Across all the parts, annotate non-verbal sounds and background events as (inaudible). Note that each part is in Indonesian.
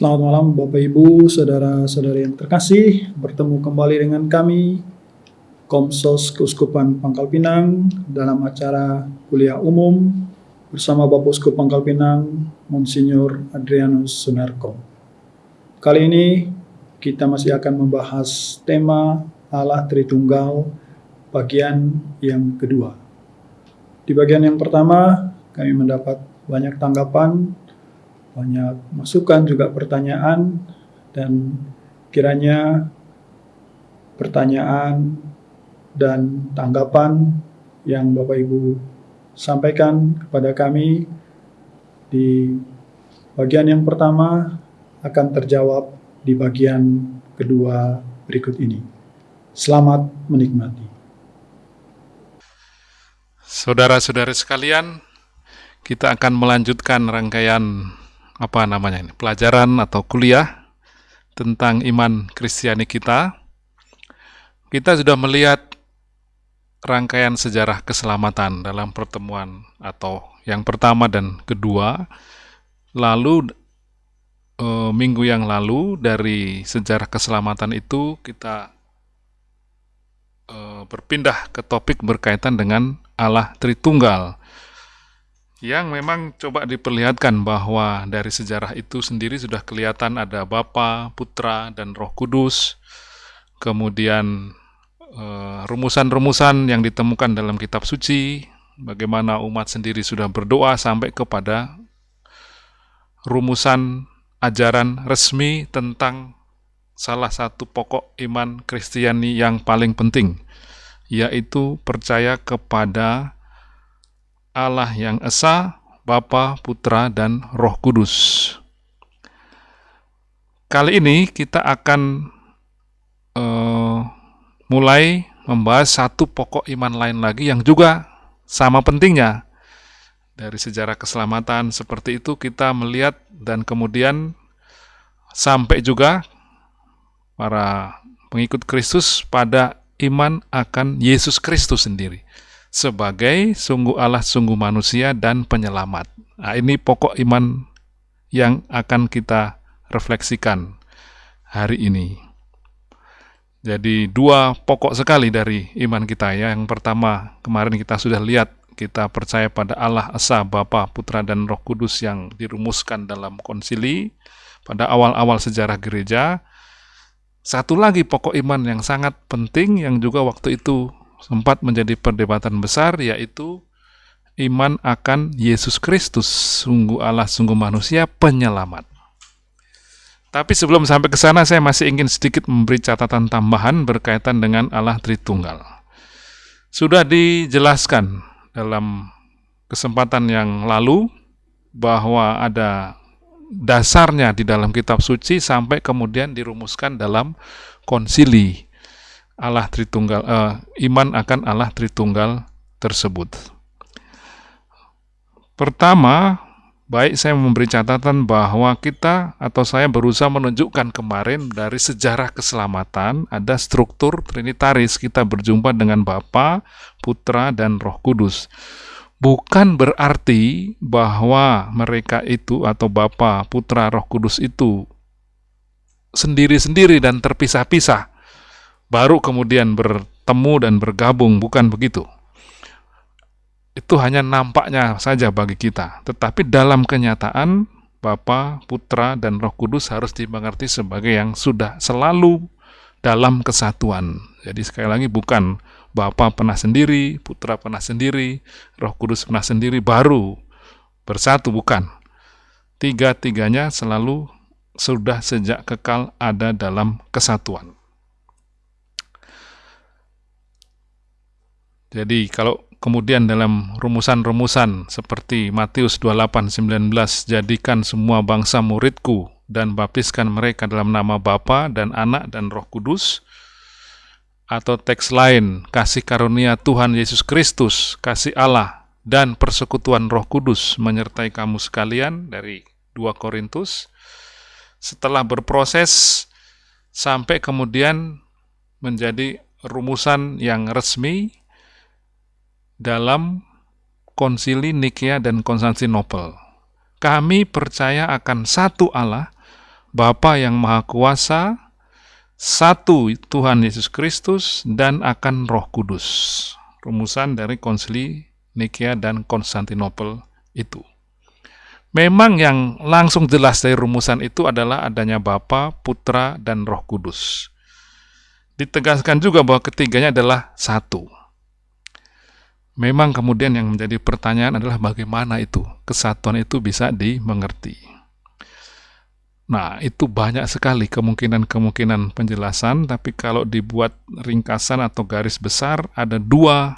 Selamat malam Bapak Ibu, saudara-saudari yang terkasih. Bertemu kembali dengan kami, Komsos Keuskupan Pangkal Pinang, dalam acara kuliah umum bersama Bapak Uskup Pangkal Pinang, Monsinyur Adrianus Sunarko. Kali ini kita masih akan membahas tema Allah Tritunggal bagian yang kedua. Di bagian yang pertama, kami mendapat banyak tanggapan banyak masukan juga pertanyaan dan kiranya pertanyaan dan tanggapan yang Bapak Ibu sampaikan kepada kami di bagian yang pertama akan terjawab di bagian kedua berikut ini. Selamat menikmati. Saudara-saudari sekalian, kita akan melanjutkan rangkaian apa namanya ini pelajaran atau kuliah tentang iman Kristiani kita. Kita sudah melihat rangkaian sejarah keselamatan dalam pertemuan atau yang pertama dan kedua. Lalu e, minggu yang lalu dari sejarah keselamatan itu kita e, berpindah ke topik berkaitan dengan Allah Tritunggal yang memang coba diperlihatkan bahwa dari sejarah itu sendiri sudah kelihatan ada Bapa, Putra, dan Roh Kudus. Kemudian eh, rumusan-rumusan yang ditemukan dalam kitab suci, bagaimana umat sendiri sudah berdoa sampai kepada rumusan ajaran resmi tentang salah satu pokok iman Kristiani yang paling penting, yaitu percaya kepada Allah yang Esa, Bapa, Putra, dan Roh Kudus. Kali ini kita akan uh, mulai membahas satu pokok iman lain lagi yang juga sama pentingnya. Dari sejarah keselamatan seperti itu kita melihat dan kemudian sampai juga para pengikut Kristus pada iman akan Yesus Kristus sendiri sebagai sungguh Allah, sungguh manusia, dan penyelamat. Nah, ini pokok iman yang akan kita refleksikan hari ini. Jadi dua pokok sekali dari iman kita ya. Yang pertama, kemarin kita sudah lihat kita percaya pada Allah Esa, Bapa, Putra, dan Roh Kudus yang dirumuskan dalam konsili pada awal-awal sejarah gereja. Satu lagi pokok iman yang sangat penting yang juga waktu itu sempat menjadi perdebatan besar yaitu iman akan Yesus Kristus, sungguh Allah, sungguh manusia, penyelamat. Tapi sebelum sampai ke sana, saya masih ingin sedikit memberi catatan tambahan berkaitan dengan Allah Tritunggal. Sudah dijelaskan dalam kesempatan yang lalu bahwa ada dasarnya di dalam kitab suci sampai kemudian dirumuskan dalam konsili Allah Tritunggal, uh, iman akan Allah Tritunggal tersebut. Pertama, baik saya memberi catatan bahwa kita atau saya berusaha menunjukkan kemarin dari sejarah keselamatan ada struktur trinitaris kita berjumpa dengan Bapa, Putra, dan Roh Kudus. Bukan berarti bahwa mereka itu atau Bapa, Putra, Roh Kudus itu sendiri-sendiri dan terpisah-pisah baru kemudian bertemu dan bergabung, bukan begitu. Itu hanya nampaknya saja bagi kita, tetapi dalam kenyataan Bapa, Putra, dan Roh Kudus harus dimengerti sebagai yang sudah selalu dalam kesatuan. Jadi sekali lagi bukan Bapa pernah sendiri, Putra pernah sendiri, Roh Kudus pernah sendiri, baru bersatu, bukan. Tiga-tiganya selalu sudah sejak kekal ada dalam kesatuan. Jadi kalau kemudian dalam rumusan-rumusan seperti Matius 28:19 jadikan semua bangsa muridku dan baptiskan mereka dalam nama Bapa dan Anak dan Roh Kudus. Atau teks lain kasih karunia Tuhan Yesus Kristus, kasih Allah dan persekutuan Roh Kudus menyertai kamu sekalian dari 2 Korintus. Setelah berproses sampai kemudian menjadi rumusan yang resmi dalam konsili Nikea dan Konstantinopel. Kami percaya akan satu Allah, Bapa yang Maha Kuasa, satu Tuhan Yesus Kristus, dan akan Roh Kudus. Rumusan dari konsili Nikea dan Konstantinopel itu. Memang yang langsung jelas dari rumusan itu adalah adanya Bapa, Putra, dan Roh Kudus. Ditegaskan juga bahwa ketiganya adalah satu. Memang kemudian yang menjadi pertanyaan adalah bagaimana itu kesatuan itu bisa dimengerti. Nah, itu banyak sekali kemungkinan-kemungkinan penjelasan, tapi kalau dibuat ringkasan atau garis besar, ada dua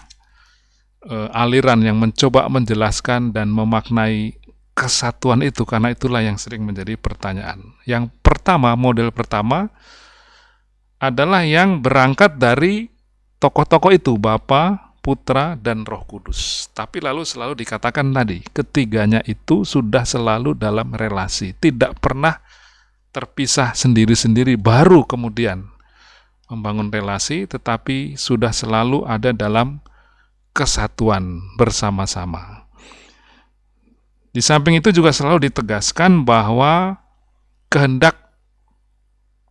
e, aliran yang mencoba menjelaskan dan memaknai kesatuan itu, karena itulah yang sering menjadi pertanyaan. Yang pertama, model pertama, adalah yang berangkat dari tokoh-tokoh itu, Bapa, Putra, dan Roh Kudus. Tapi lalu selalu dikatakan tadi, ketiganya itu sudah selalu dalam relasi, tidak pernah terpisah sendiri-sendiri baru kemudian membangun relasi tetapi sudah selalu ada dalam kesatuan bersama-sama. Di samping itu juga selalu ditegaskan bahwa kehendak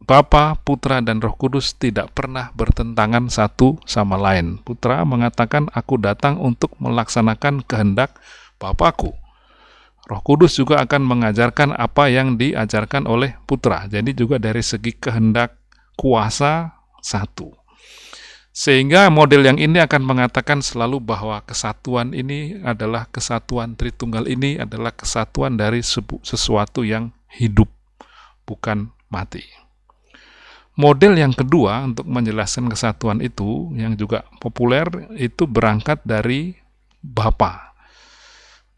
Bapa, Putra, dan Roh Kudus tidak pernah bertentangan satu sama lain. Putra mengatakan, "Aku datang untuk melaksanakan kehendak Bapakku." Roh Kudus juga akan mengajarkan apa yang diajarkan oleh putra. Jadi juga dari segi kehendak kuasa satu. Sehingga model yang ini akan mengatakan selalu bahwa kesatuan ini adalah kesatuan Tritunggal ini adalah kesatuan dari sesuatu yang hidup, bukan mati. Model yang kedua untuk menjelaskan kesatuan itu yang juga populer itu berangkat dari Bapa.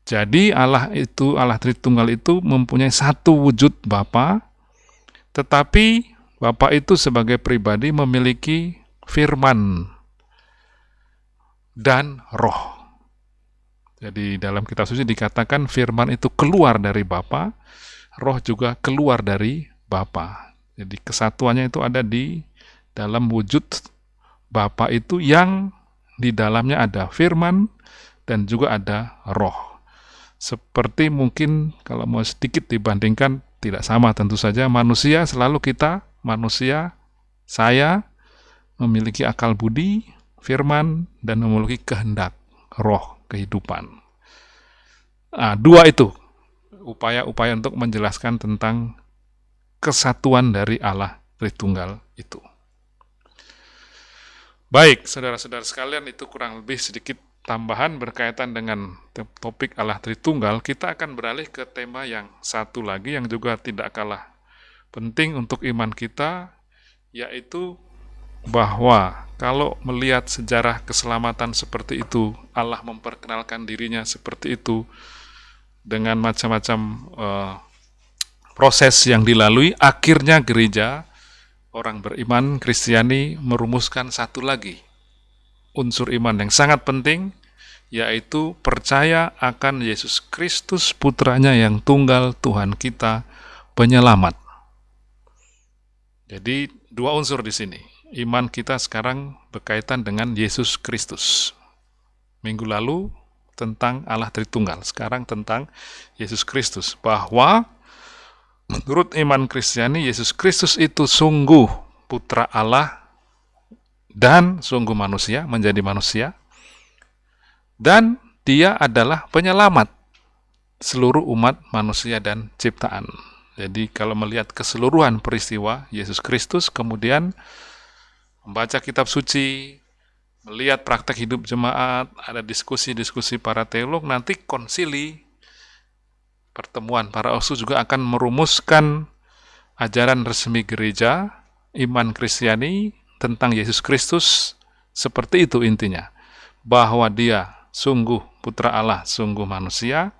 Jadi Allah itu, Allah Tritunggal itu mempunyai satu wujud Bapa, tetapi Bapa itu sebagai pribadi memiliki firman dan roh. Jadi dalam kitab suci dikatakan firman itu keluar dari Bapa, roh juga keluar dari Bapa. Jadi kesatuannya itu ada di dalam wujud Bapa itu yang di dalamnya ada firman dan juga ada roh. Seperti mungkin kalau mau sedikit dibandingkan tidak sama tentu saja manusia selalu kita manusia saya memiliki akal budi, firman dan memiliki kehendak roh kehidupan. Nah, dua itu upaya-upaya untuk menjelaskan tentang kesatuan dari Allah Tritunggal itu. Baik, saudara-saudara sekalian, itu kurang lebih sedikit tambahan berkaitan dengan topik Allah Tritunggal, kita akan beralih ke tema yang satu lagi yang juga tidak kalah penting untuk iman kita, yaitu bahwa kalau melihat sejarah keselamatan seperti itu, Allah memperkenalkan dirinya seperti itu dengan macam-macam uh, proses yang dilalui, akhirnya gereja orang beriman Kristiani merumuskan satu lagi unsur iman yang sangat penting, yaitu percaya akan Yesus Kristus putranya yang tunggal Tuhan kita, penyelamat. Jadi dua unsur di sini. Iman kita sekarang berkaitan dengan Yesus Kristus. Minggu lalu tentang Allah Tritunggal, sekarang tentang Yesus Kristus. Bahwa menurut iman Kristiani, Yesus Kristus itu sungguh putra Allah dan sungguh manusia, menjadi manusia, dan dia adalah penyelamat seluruh umat manusia dan ciptaan. Jadi kalau melihat keseluruhan peristiwa Yesus Kristus, kemudian membaca kitab suci, melihat praktek hidup jemaat, ada diskusi-diskusi para teolog, nanti konsili, pertemuan para osu juga akan merumuskan ajaran resmi gereja, iman Kristiani, tentang Yesus Kristus seperti itu intinya. Bahwa dia sungguh putra Allah, sungguh manusia,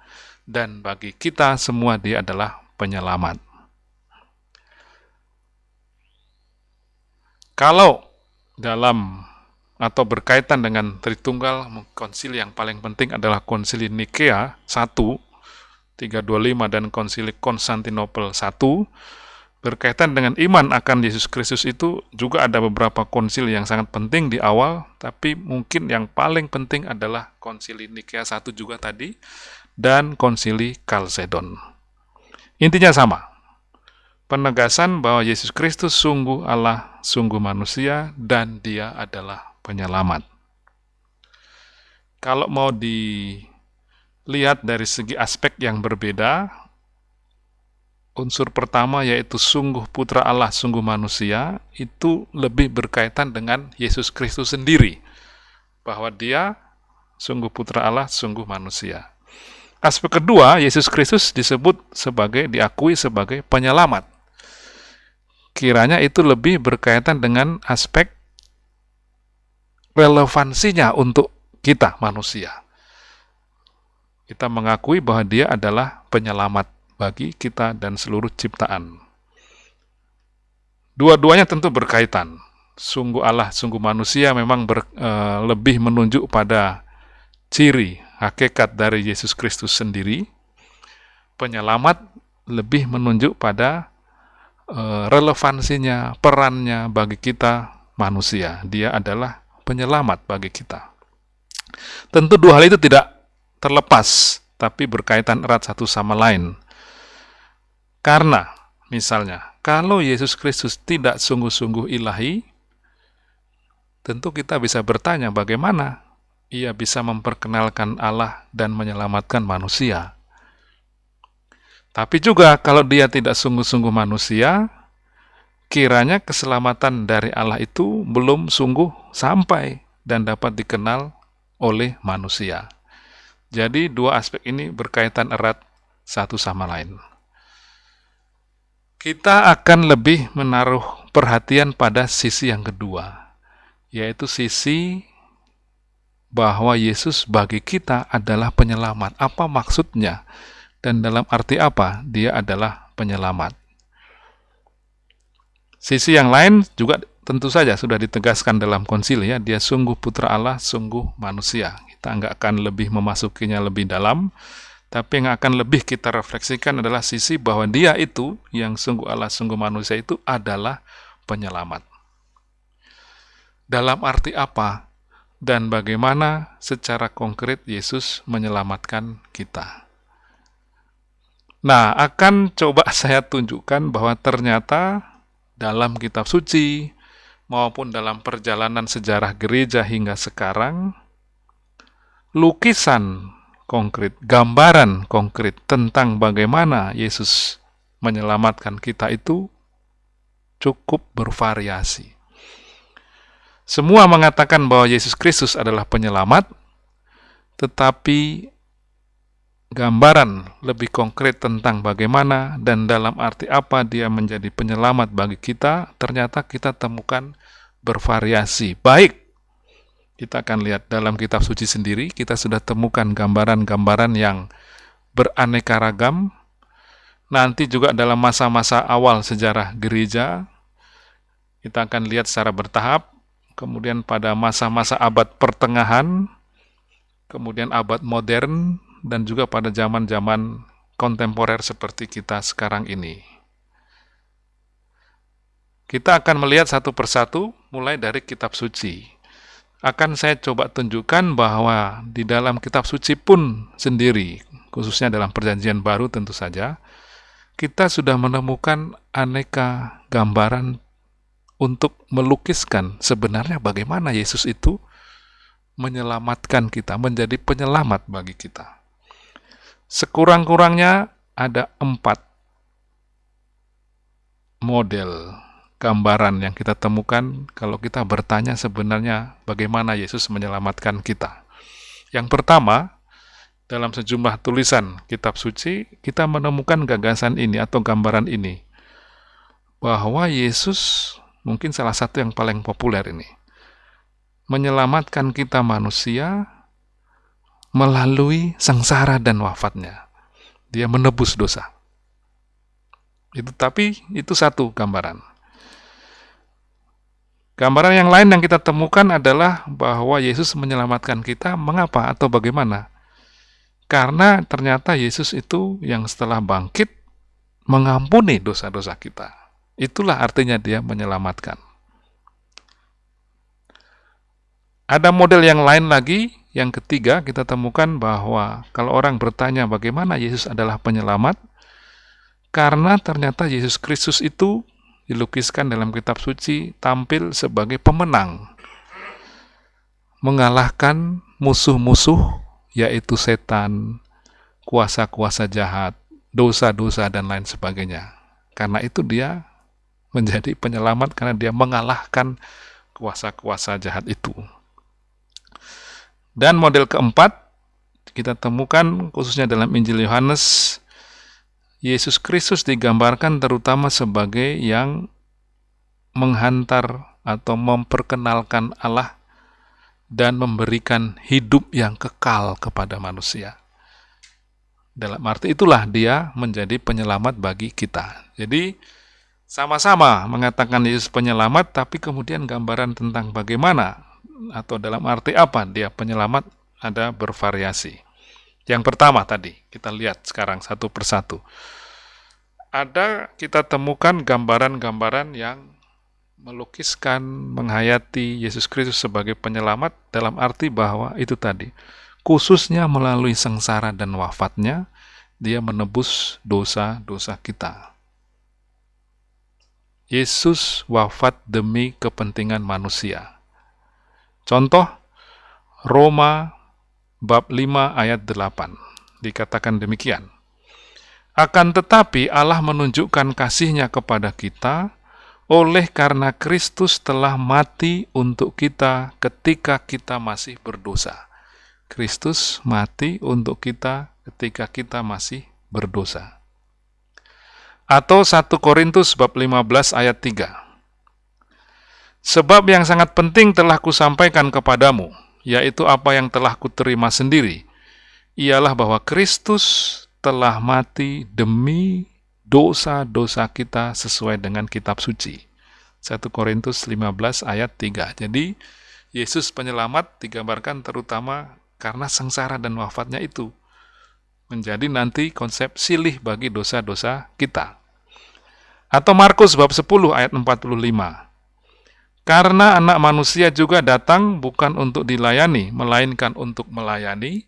dan bagi kita semua dia adalah penyelamat. Kalau dalam atau berkaitan dengan Tritunggal, konsili yang paling penting adalah konsili Nikea 1, 325 dan konsili Konstantinopel 1, berkaitan dengan iman akan Yesus Kristus itu juga ada beberapa konsil yang sangat penting di awal, tapi mungkin yang paling penting adalah konsili Nikea 1 juga tadi, dan konsili Kalsedon. Intinya sama, penegasan bahwa Yesus Kristus sungguh Allah, sungguh manusia, dan Dia adalah penyelamat. Kalau mau dilihat dari segi aspek yang berbeda, unsur pertama yaitu sungguh putra Allah, sungguh manusia, itu lebih berkaitan dengan Yesus Kristus sendiri. Bahwa dia sungguh putra Allah, sungguh manusia. Aspek kedua, Yesus Kristus disebut sebagai, diakui sebagai penyelamat. Kiranya itu lebih berkaitan dengan aspek relevansinya untuk kita manusia. Kita mengakui bahwa dia adalah penyelamat bagi kita dan seluruh ciptaan. Dua-duanya tentu berkaitan. Sungguh Allah, sungguh manusia memang ber, e, lebih menunjuk pada ciri hakikat dari Yesus Kristus sendiri. Penyelamat lebih menunjuk pada e, relevansinya, perannya bagi kita manusia. Dia adalah penyelamat bagi kita. Tentu dua hal itu tidak terlepas, tapi berkaitan erat satu sama lain. Karena, misalnya, kalau Yesus Kristus tidak sungguh-sungguh ilahi, tentu kita bisa bertanya bagaimana ia bisa memperkenalkan Allah dan menyelamatkan manusia. Tapi juga kalau dia tidak sungguh-sungguh manusia, kiranya keselamatan dari Allah itu belum sungguh sampai dan dapat dikenal oleh manusia. Jadi dua aspek ini berkaitan erat satu sama lain kita akan lebih menaruh perhatian pada sisi yang kedua, yaitu sisi bahwa Yesus bagi kita adalah penyelamat. Apa maksudnya? Dan dalam arti apa dia adalah penyelamat? Sisi yang lain juga tentu saja sudah ditegaskan dalam konsili ya, dia sungguh putra Allah, sungguh manusia. Kita nggak akan lebih memasukinya lebih dalam, tapi yang akan lebih kita refleksikan adalah sisi bahwa dia itu, yang sungguh Allah, sungguh manusia itu adalah penyelamat. Dalam arti apa dan bagaimana secara konkret Yesus menyelamatkan kita? Nah, akan coba (laughs) saya tunjukkan bahwa ternyata dalam kitab suci maupun dalam perjalanan sejarah gereja hingga sekarang, lukisan konkret, gambaran konkret tentang bagaimana Yesus menyelamatkan kita itu cukup bervariasi. Semua mengatakan bahwa Yesus Kristus adalah penyelamat, tetapi gambaran lebih konkret tentang bagaimana dan dalam arti apa dia menjadi penyelamat bagi kita, ternyata kita temukan bervariasi, baik kita akan lihat dalam kitab suci sendiri, kita sudah temukan gambaran-gambaran yang beraneka ragam. Nanti juga dalam masa-masa awal sejarah gereja, kita akan lihat secara bertahap. Kemudian pada masa-masa abad pertengahan, kemudian abad modern, dan juga pada zaman-zaman kontemporer seperti kita sekarang ini. Kita akan melihat satu persatu mulai dari kitab suci akan saya coba tunjukkan bahwa di dalam kitab suci pun sendiri, khususnya dalam perjanjian baru tentu saja, kita sudah menemukan aneka gambaran untuk melukiskan sebenarnya bagaimana Yesus itu menyelamatkan kita, menjadi penyelamat bagi kita. Sekurang-kurangnya ada empat model gambaran yang kita temukan kalau kita bertanya sebenarnya bagaimana Yesus menyelamatkan kita. Yang pertama, dalam sejumlah tulisan kitab suci, kita menemukan gagasan ini atau gambaran ini, bahwa Yesus mungkin salah satu yang paling populer ini, menyelamatkan kita manusia melalui sengsara dan wafatnya. Dia menebus dosa. Itu tapi itu satu gambaran. Gambaran yang lain yang kita temukan adalah bahwa Yesus menyelamatkan kita. Mengapa atau bagaimana? Karena ternyata Yesus itu yang setelah bangkit mengampuni dosa-dosa kita. Itulah artinya dia menyelamatkan. Ada model yang lain lagi, yang ketiga kita temukan bahwa kalau orang bertanya bagaimana Yesus adalah penyelamat, Karena ternyata Yesus Kristus itu dilukiskan dalam kitab suci tampil sebagai pemenang. Mengalahkan musuh-musuh yaitu setan, kuasa-kuasa jahat, dosa-dosa dan lain sebagainya. Karena itu dia menjadi penyelamat karena dia mengalahkan kuasa-kuasa jahat itu. Dan model keempat kita temukan khususnya dalam Injil Yohanes Yesus Kristus digambarkan terutama sebagai yang menghantar atau memperkenalkan Allah dan memberikan hidup yang kekal kepada manusia. Dalam arti itulah dia menjadi penyelamat bagi kita. Jadi sama-sama mengatakan Yesus penyelamat, tapi kemudian gambaran tentang bagaimana atau dalam arti apa dia penyelamat ada bervariasi. Yang pertama tadi, kita lihat sekarang satu persatu. Ada kita temukan gambaran-gambaran yang melukiskan, menghayati Yesus Kristus sebagai penyelamat dalam arti bahwa itu tadi, khususnya melalui sengsara dan wafatnya, dia menebus dosa-dosa kita. Yesus wafat demi kepentingan manusia. Contoh, Roma bab 5 ayat 8. Dikatakan demikian. Akan tetapi Allah menunjukkan kasihnya kepada kita oleh karena Kristus telah mati untuk kita ketika kita masih berdosa. Kristus mati untuk kita ketika kita masih berdosa. Atau 1 Korintus bab 15 ayat 3. Sebab yang sangat penting telah kusampaikan kepadamu, yaitu apa yang telah kuterima sendiri, ialah bahwa Kristus telah mati demi dosa-dosa kita sesuai dengan kitab suci. 1 Korintus 15 ayat 3. Jadi, Yesus penyelamat digambarkan terutama karena sengsara dan wafatnya itu. Menjadi nanti konsep silih bagi dosa-dosa kita. Atau Markus bab 10 ayat 45. Karena anak manusia juga datang bukan untuk dilayani, melainkan untuk melayani,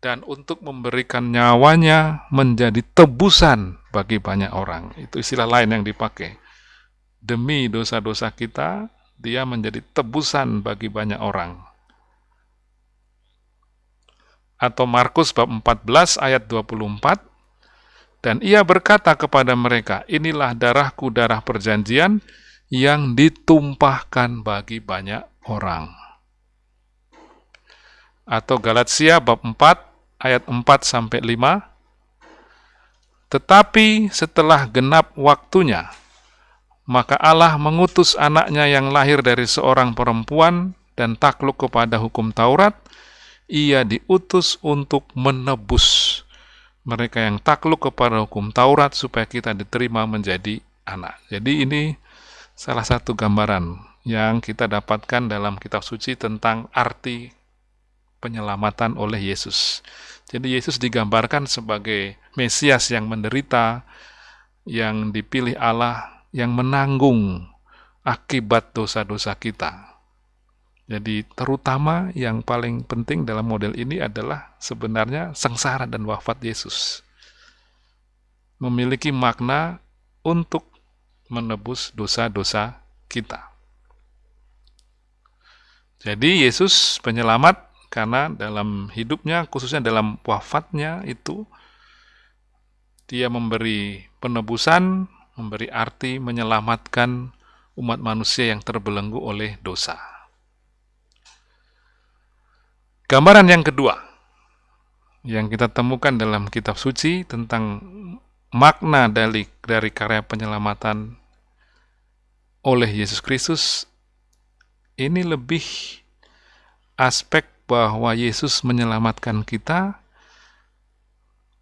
dan untuk memberikan nyawanya menjadi tebusan bagi banyak orang. Itu istilah lain yang dipakai. Demi dosa-dosa kita, dia menjadi tebusan bagi banyak orang. Atau Markus bab 14 ayat 24, dan ia berkata kepada mereka, inilah darahku darah perjanjian, yang ditumpahkan bagi banyak orang. Atau Galatia bab 4 ayat 4 sampai 5. Tetapi setelah genap waktunya, maka Allah mengutus anaknya yang lahir dari seorang perempuan dan takluk kepada hukum Taurat, ia diutus untuk menebus mereka yang takluk kepada hukum Taurat supaya kita diterima menjadi anak. Jadi ini salah satu gambaran yang kita dapatkan dalam kitab suci tentang arti penyelamatan oleh Yesus. Jadi Yesus digambarkan sebagai Mesias yang menderita, yang dipilih Allah, yang menanggung akibat dosa-dosa kita. Jadi terutama yang paling penting dalam model ini adalah sebenarnya sengsara dan wafat Yesus. Memiliki makna untuk menebus dosa-dosa kita. Jadi Yesus penyelamat karena dalam hidupnya, khususnya dalam wafatnya itu, dia memberi penebusan, memberi arti menyelamatkan umat manusia yang terbelenggu oleh dosa. Gambaran yang kedua yang kita temukan dalam kitab suci tentang makna dari dari karya penyelamatan oleh Yesus Kristus ini lebih aspek bahwa Yesus menyelamatkan kita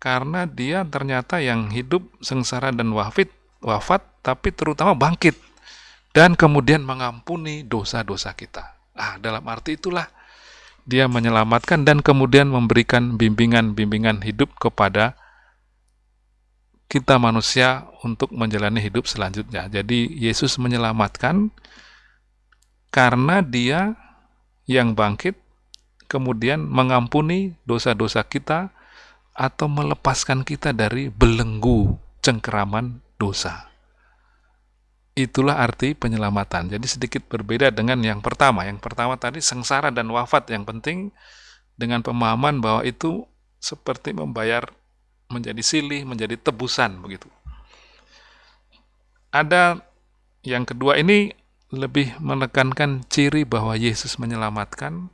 karena dia ternyata yang hidup sengsara dan wafat, wafat tapi terutama bangkit dan kemudian mengampuni dosa-dosa kita. Ah, dalam arti itulah dia menyelamatkan dan kemudian memberikan bimbingan-bimbingan hidup kepada kita manusia untuk menjalani hidup selanjutnya. Jadi Yesus menyelamatkan karena dia yang bangkit kemudian mengampuni dosa-dosa kita atau melepaskan kita dari belenggu cengkeraman dosa. Itulah arti penyelamatan. Jadi sedikit berbeda dengan yang pertama. Yang pertama tadi sengsara dan wafat yang penting dengan pemahaman bahwa itu seperti membayar menjadi silih, menjadi tebusan begitu. Ada yang kedua ini lebih menekankan ciri bahwa Yesus menyelamatkan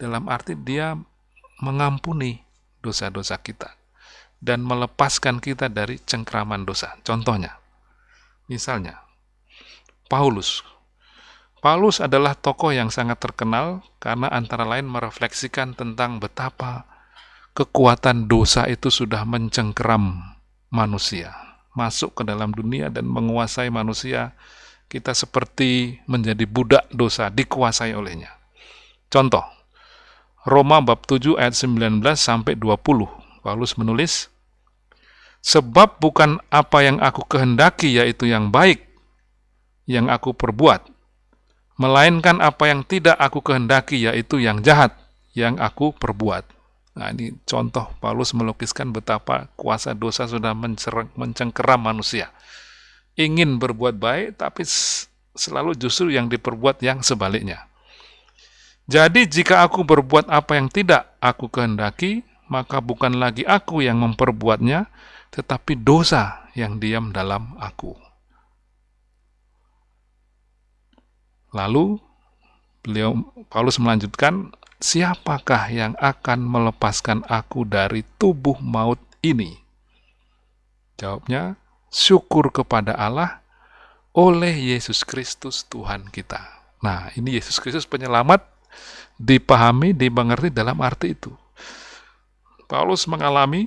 dalam arti dia mengampuni dosa-dosa kita dan melepaskan kita dari cengkraman dosa. Contohnya, misalnya, Paulus. Paulus adalah tokoh yang sangat terkenal karena antara lain merefleksikan tentang betapa kekuatan dosa itu sudah mencengkeram manusia, masuk ke dalam dunia dan menguasai manusia kita seperti menjadi budak dosa, dikuasai olehnya. Contoh, Roma bab 7 ayat 19 sampai 20. Paulus menulis, Sebab bukan apa yang aku kehendaki yaitu yang baik yang aku perbuat, melainkan apa yang tidak aku kehendaki yaitu yang jahat yang aku perbuat. Nah, ini contoh Paulus melukiskan betapa kuasa dosa sudah mencengkeram manusia ingin berbuat baik, tapi selalu justru yang diperbuat yang sebaliknya. Jadi jika aku berbuat apa yang tidak aku kehendaki, maka bukan lagi aku yang memperbuatnya, tetapi dosa yang diam dalam aku. Lalu beliau Paulus melanjutkan, siapakah yang akan melepaskan aku dari tubuh maut ini? Jawabnya, syukur kepada Allah oleh Yesus Kristus Tuhan kita. Nah, ini Yesus Kristus penyelamat dipahami, dimengerti dalam arti itu. Paulus mengalami,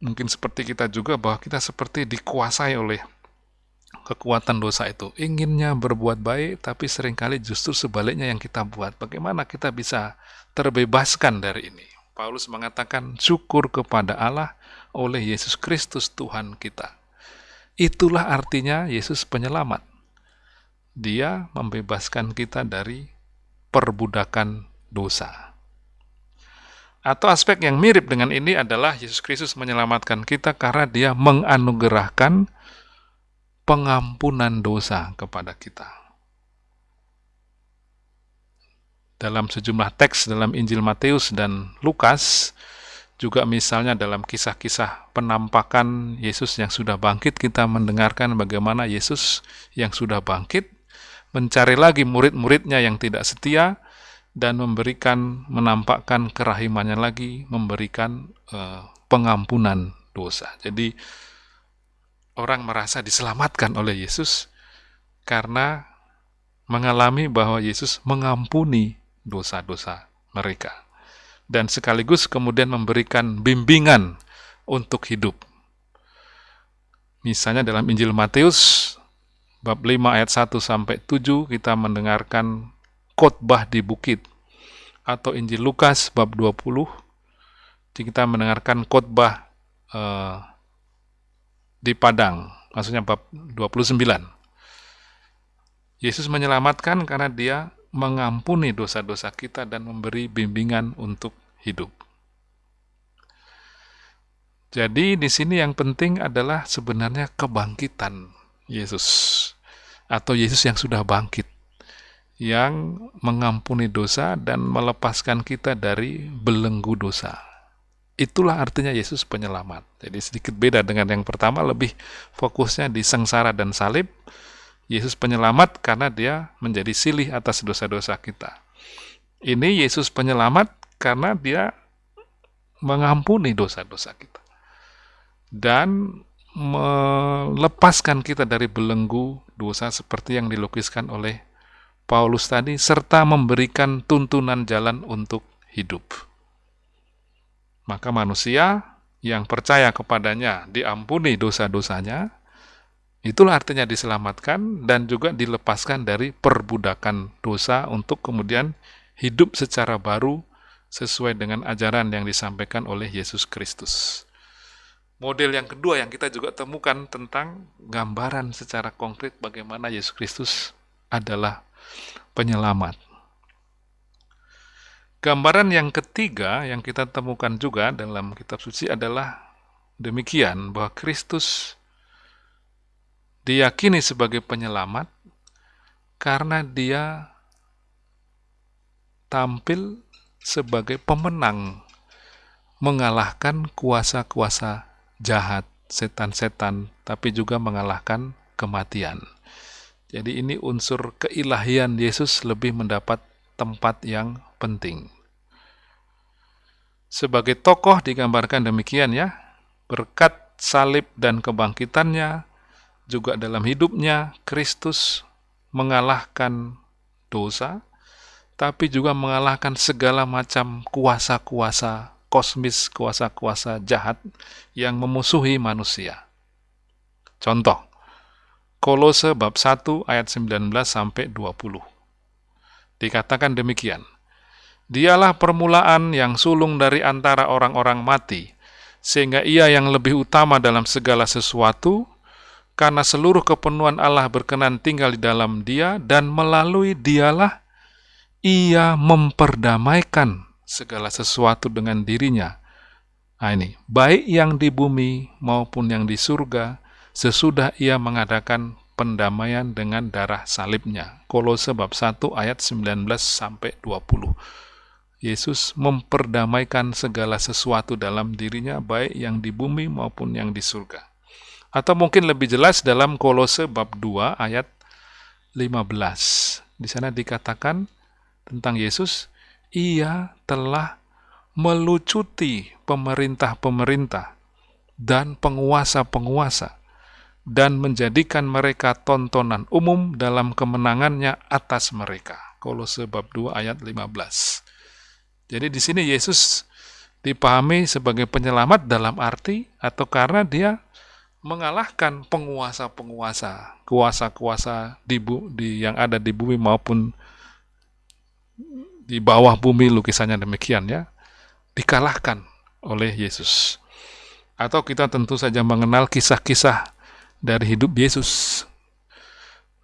mungkin seperti kita juga, bahwa kita seperti dikuasai oleh kekuatan dosa itu. Inginnya berbuat baik, tapi sering kali justru sebaliknya yang kita buat. Bagaimana kita bisa terbebaskan dari ini? Paulus mengatakan syukur kepada Allah oleh Yesus Kristus Tuhan kita. Itulah artinya Yesus penyelamat. Dia membebaskan kita dari perbudakan dosa. Atau aspek yang mirip dengan ini adalah Yesus Kristus menyelamatkan kita karena dia menganugerahkan pengampunan dosa kepada kita. Dalam sejumlah teks dalam Injil Matius dan Lukas, juga misalnya dalam kisah-kisah penampakan Yesus yang sudah bangkit, kita mendengarkan bagaimana Yesus yang sudah bangkit mencari lagi murid-muridnya yang tidak setia dan memberikan menampakkan kerahimannya lagi, memberikan uh, pengampunan dosa. Jadi orang merasa diselamatkan oleh Yesus karena mengalami bahwa Yesus mengampuni dosa-dosa mereka dan sekaligus kemudian memberikan bimbingan untuk hidup. Misalnya dalam Injil Matius bab 5 ayat 1 sampai 7 kita mendengarkan khotbah di bukit atau Injil Lukas bab 20 kita mendengarkan khotbah eh, di padang, maksudnya bab 29. Yesus menyelamatkan karena dia mengampuni dosa-dosa kita dan memberi bimbingan untuk hidup. Jadi di sini yang penting adalah sebenarnya kebangkitan Yesus atau Yesus yang sudah bangkit yang mengampuni dosa dan melepaskan kita dari belenggu dosa. Itulah artinya Yesus penyelamat. Jadi sedikit beda dengan yang pertama, lebih fokusnya di sengsara dan salib, Yesus penyelamat karena dia menjadi silih atas dosa-dosa kita. Ini Yesus penyelamat karena dia mengampuni dosa-dosa kita. Dan melepaskan kita dari belenggu dosa seperti yang dilukiskan oleh Paulus tadi, serta memberikan tuntunan jalan untuk hidup. Maka manusia yang percaya kepadanya diampuni dosa-dosanya, Itulah artinya diselamatkan dan juga dilepaskan dari perbudakan dosa untuk kemudian hidup secara baru sesuai dengan ajaran yang disampaikan oleh Yesus Kristus. Model yang kedua yang kita juga temukan tentang gambaran secara konkret bagaimana Yesus Kristus adalah penyelamat. Gambaran yang ketiga yang kita temukan juga dalam kitab suci adalah demikian bahwa Kristus diyakini sebagai penyelamat karena dia tampil sebagai pemenang mengalahkan kuasa-kuasa jahat, setan-setan, tapi juga mengalahkan kematian. Jadi ini unsur keilahian Yesus lebih mendapat tempat yang penting. Sebagai tokoh digambarkan demikian ya, berkat salib dan kebangkitannya, juga dalam hidupnya Kristus mengalahkan dosa, tapi juga mengalahkan segala macam kuasa-kuasa kosmis, kuasa-kuasa jahat yang memusuhi manusia. Contoh, Kolose bab 1 ayat 19 sampai 20. Dikatakan demikian, Dialah permulaan yang sulung dari antara orang-orang mati, sehingga ia yang lebih utama dalam segala sesuatu, karena seluruh kepenuhan Allah berkenan tinggal di dalam dia, dan melalui dialah ia memperdamaikan segala sesuatu dengan dirinya. Nah ini, baik yang di bumi maupun yang di surga, sesudah ia mengadakan pendamaian dengan darah salibnya. Kolose bab 1 ayat 19 sampai 20. Yesus memperdamaikan segala sesuatu dalam dirinya, baik yang di bumi maupun yang di surga. Atau mungkin lebih jelas dalam Kolose bab 2 ayat 15. Di sana dikatakan tentang Yesus, ia telah melucuti pemerintah-pemerintah dan penguasa-penguasa dan menjadikan mereka tontonan umum dalam kemenangannya atas mereka. Kolose bab 2 ayat 15. Jadi di sini Yesus dipahami sebagai penyelamat dalam arti atau karena dia mengalahkan penguasa-penguasa, kuasa-kuasa di, di yang ada di bumi maupun di bawah bumi lukisannya demikian ya, dikalahkan oleh Yesus. Atau kita tentu saja mengenal kisah-kisah dari hidup Yesus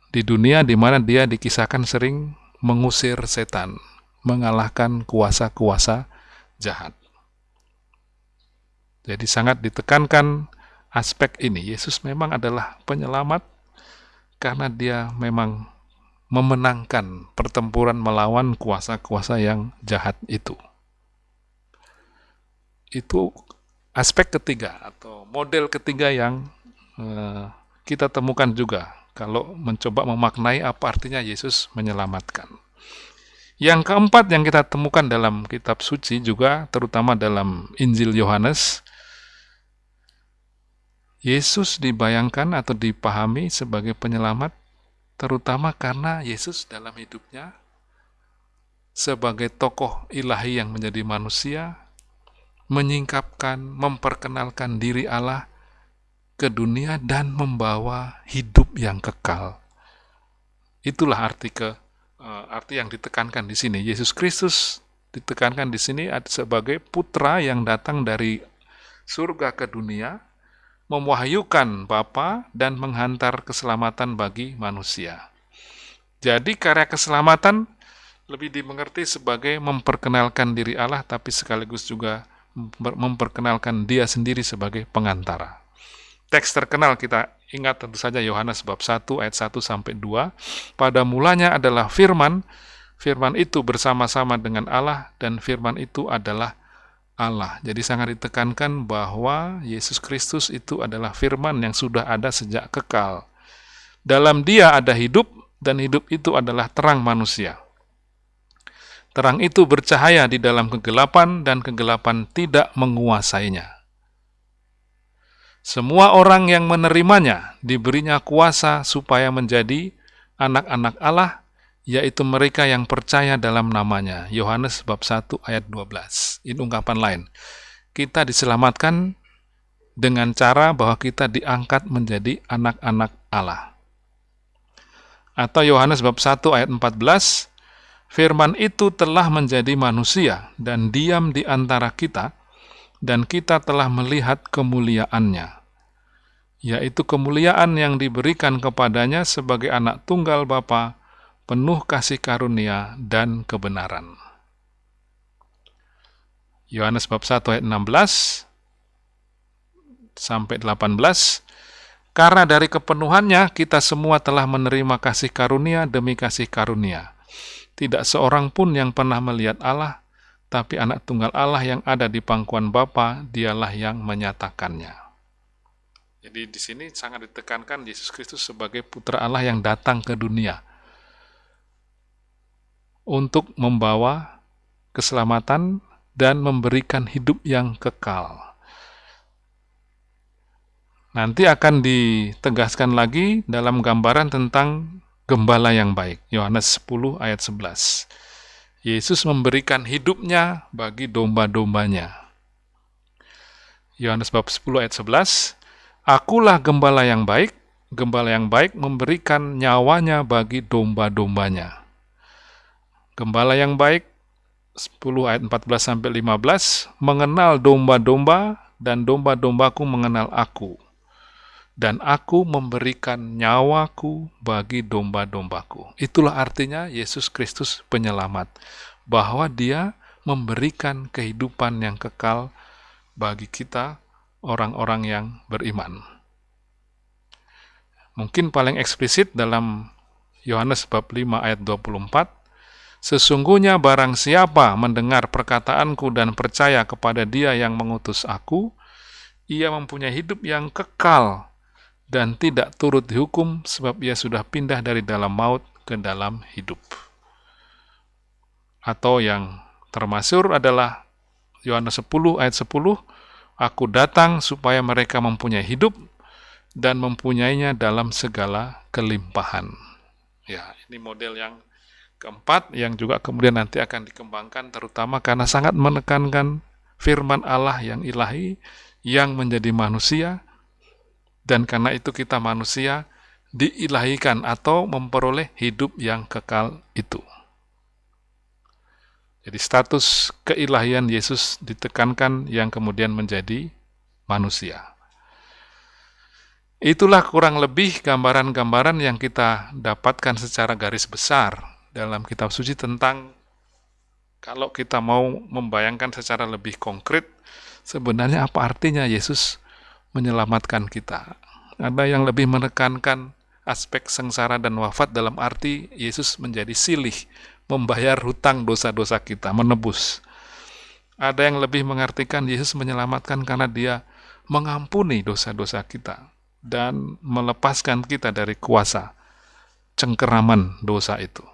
di dunia di mana dia dikisahkan sering mengusir setan, mengalahkan kuasa-kuasa jahat. Jadi sangat ditekankan aspek ini. Yesus memang adalah penyelamat karena dia memang memenangkan pertempuran melawan kuasa-kuasa yang jahat itu. Itu aspek ketiga atau model ketiga yang uh, kita temukan juga kalau mencoba memaknai apa artinya Yesus menyelamatkan. Yang keempat yang kita temukan dalam kitab suci juga terutama dalam Injil Yohanes Yesus dibayangkan atau dipahami sebagai penyelamat terutama karena Yesus dalam hidupnya sebagai tokoh ilahi yang menjadi manusia menyingkapkan, memperkenalkan diri Allah ke dunia dan membawa hidup yang kekal. Itulah arti ke arti yang ditekankan di sini. Yesus Kristus ditekankan di sini sebagai putra yang datang dari surga ke dunia mewahyukan Bapa dan menghantar keselamatan bagi manusia. Jadi karya keselamatan lebih dimengerti sebagai memperkenalkan diri Allah tapi sekaligus juga memperkenalkan dia sendiri sebagai pengantara. Teks terkenal kita ingat tentu saja Yohanes bab 1 ayat 1 sampai 2. Pada mulanya adalah firman, firman itu bersama-sama dengan Allah dan firman itu adalah Allah. Jadi sangat ditekankan bahwa Yesus Kristus itu adalah firman yang sudah ada sejak kekal. Dalam dia ada hidup, dan hidup itu adalah terang manusia. Terang itu bercahaya di dalam kegelapan, dan kegelapan tidak menguasainya. Semua orang yang menerimanya diberinya kuasa supaya menjadi anak-anak Allah, yaitu mereka yang percaya dalam namanya. Yohanes bab 1 ayat 12. Ini ungkapan lain. Kita diselamatkan dengan cara bahwa kita diangkat menjadi anak-anak Allah. Atau Yohanes bab 1 ayat 14, Firman itu telah menjadi manusia dan diam di antara kita, dan kita telah melihat kemuliaannya, yaitu kemuliaan yang diberikan kepadanya sebagai anak tunggal Bapa penuh kasih karunia dan kebenaran. Yohanes bab 1 ayat 16 sampai 18 Karena dari kepenuhannya kita semua telah menerima kasih karunia demi kasih karunia. Tidak seorang pun yang pernah melihat Allah, tapi anak tunggal Allah yang ada di pangkuan Bapa, dialah yang menyatakannya. Jadi di sini sangat ditekankan Yesus Kristus sebagai putra Allah yang datang ke dunia untuk membawa keselamatan dan memberikan hidup yang kekal. Nanti akan ditegaskan lagi dalam gambaran tentang gembala yang baik. Yohanes 10 ayat 11. Yesus memberikan hidupnya bagi domba-dombanya. Yohanes bab 10 ayat 11. Akulah gembala yang baik, gembala yang baik memberikan nyawanya bagi domba-dombanya. Gembala yang baik 10 ayat 14 sampai 15 mengenal domba-domba dan domba-dombaku mengenal aku dan aku memberikan nyawaku bagi domba-dombaku. Itulah artinya Yesus Kristus penyelamat, bahwa dia memberikan kehidupan yang kekal bagi kita, orang-orang yang beriman. Mungkin paling eksplisit dalam Yohanes bab 5 ayat 24, Sesungguhnya barang siapa mendengar perkataanku dan percaya kepada dia yang mengutus aku, ia mempunyai hidup yang kekal dan tidak turut dihukum sebab ia sudah pindah dari dalam maut ke dalam hidup. Atau yang termasuk adalah Yohanes 10 ayat 10, Aku datang supaya mereka mempunyai hidup dan mempunyainya dalam segala kelimpahan. Ya, ini model yang keempat yang juga kemudian nanti akan dikembangkan terutama karena sangat menekankan firman Allah yang ilahi yang menjadi manusia dan karena itu kita manusia diilahikan atau memperoleh hidup yang kekal itu. Jadi status keilahian Yesus ditekankan yang kemudian menjadi manusia. Itulah kurang lebih gambaran-gambaran yang kita dapatkan secara garis besar dalam kitab suci tentang kalau kita mau membayangkan secara lebih konkret sebenarnya apa artinya Yesus menyelamatkan kita. Ada yang lebih menekankan aspek sengsara dan wafat dalam arti Yesus menjadi silih, membayar hutang dosa-dosa kita, menebus. Ada yang lebih mengartikan Yesus menyelamatkan karena dia mengampuni dosa-dosa kita dan melepaskan kita dari kuasa cengkeraman dosa itu.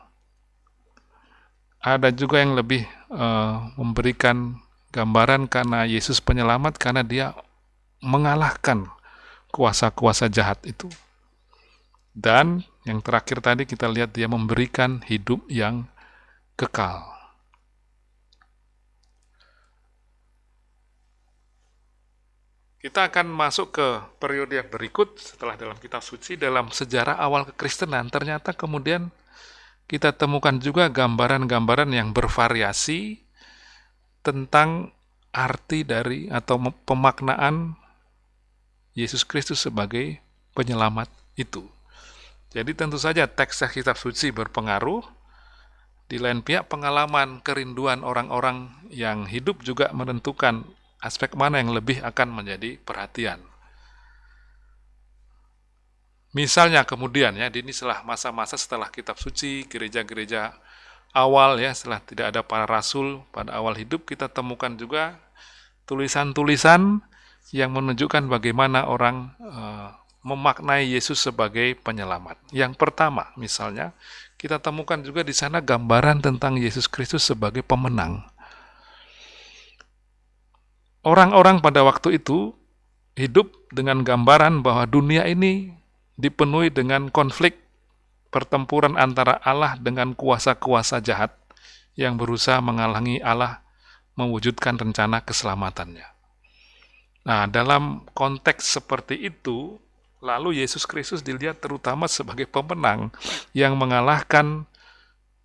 Ada juga yang lebih uh, memberikan gambaran karena Yesus penyelamat karena dia mengalahkan kuasa-kuasa jahat itu. Dan yang terakhir tadi kita lihat dia memberikan hidup yang kekal. Kita akan masuk ke periode yang berikut setelah dalam kitab suci dalam sejarah awal kekristenan ternyata kemudian kita temukan juga gambaran-gambaran yang bervariasi tentang arti dari atau pemaknaan Yesus Kristus sebagai penyelamat itu. Jadi tentu saja teks kitab suci berpengaruh, di lain pihak pengalaman kerinduan orang-orang yang hidup juga menentukan aspek mana yang lebih akan menjadi perhatian. Misalnya kemudian ya, ini setelah masa-masa setelah kitab suci, gereja-gereja awal ya, setelah tidak ada para rasul pada awal hidup, kita temukan juga tulisan-tulisan yang menunjukkan bagaimana orang uh, memaknai Yesus sebagai penyelamat. Yang pertama, misalnya, kita temukan juga di sana gambaran tentang Yesus Kristus sebagai pemenang. Orang-orang pada waktu itu hidup dengan gambaran bahwa dunia ini dipenuhi dengan konflik pertempuran antara Allah dengan kuasa-kuasa jahat yang berusaha menghalangi Allah mewujudkan rencana keselamatannya. Nah, dalam konteks seperti itu, lalu Yesus Kristus dilihat terutama sebagai pemenang yang mengalahkan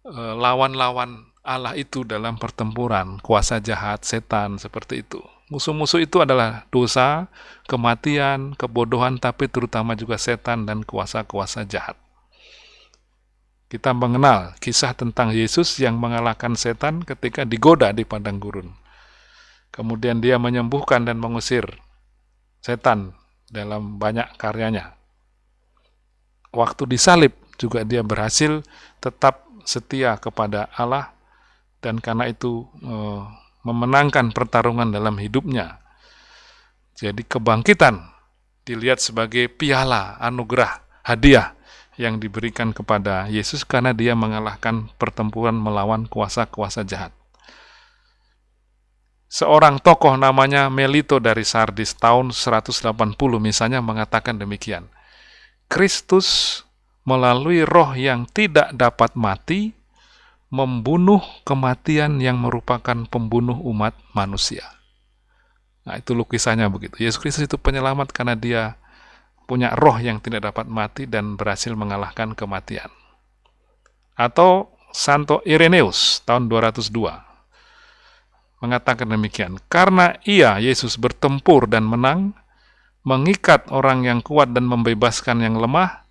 eh, lawan-lawan Allah itu dalam pertempuran, kuasa jahat, setan, seperti itu. Musuh-musuh itu adalah dosa, kematian, kebodohan, tapi terutama juga setan dan kuasa-kuasa jahat. Kita mengenal kisah tentang Yesus yang mengalahkan setan ketika digoda di padang gurun. Kemudian dia menyembuhkan dan mengusir setan dalam banyak karyanya. waktu disalib juga dia berhasil tetap setia kepada Allah dan karena itu eh, memenangkan pertarungan dalam hidupnya. Jadi kebangkitan dilihat sebagai piala anugerah hadiah yang diberikan kepada Yesus karena dia mengalahkan pertempuran melawan kuasa-kuasa jahat. Seorang tokoh namanya Melito dari Sardis tahun 180 misalnya mengatakan demikian. Kristus melalui roh yang tidak dapat mati membunuh kematian yang merupakan pembunuh umat manusia. Nah, itu lukisannya begitu. Yesus Kristus itu penyelamat karena dia punya roh yang tidak dapat mati dan berhasil mengalahkan kematian. Atau Santo Ireneus tahun 202 mengatakan demikian, karena ia Yesus bertempur dan menang, mengikat orang yang kuat dan membebaskan yang lemah,